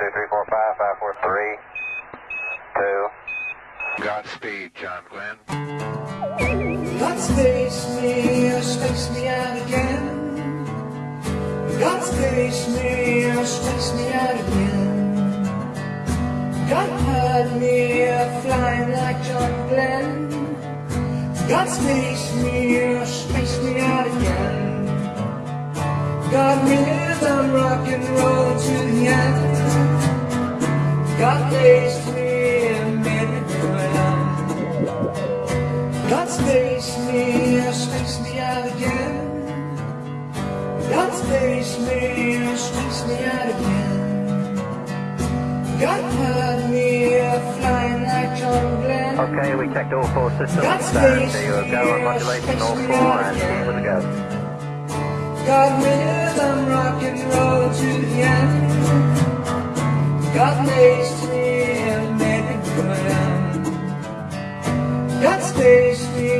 two, three, four, five, five, four, three, two. Godspeed, John Glenn. God space me, or space me out again. God space me, or space me out again. God had me uh, flying like John Glenn. God space me, or space me out again. God rhythm, rock and roll to the end. God placed me in Midway. God space me, or space me out again. God space me, or space me out again. God had me uh, flying like John Glenn. Okay, we checked all four systems. God Uh, space there you go, on modulation, all four, and with the go. God made me good.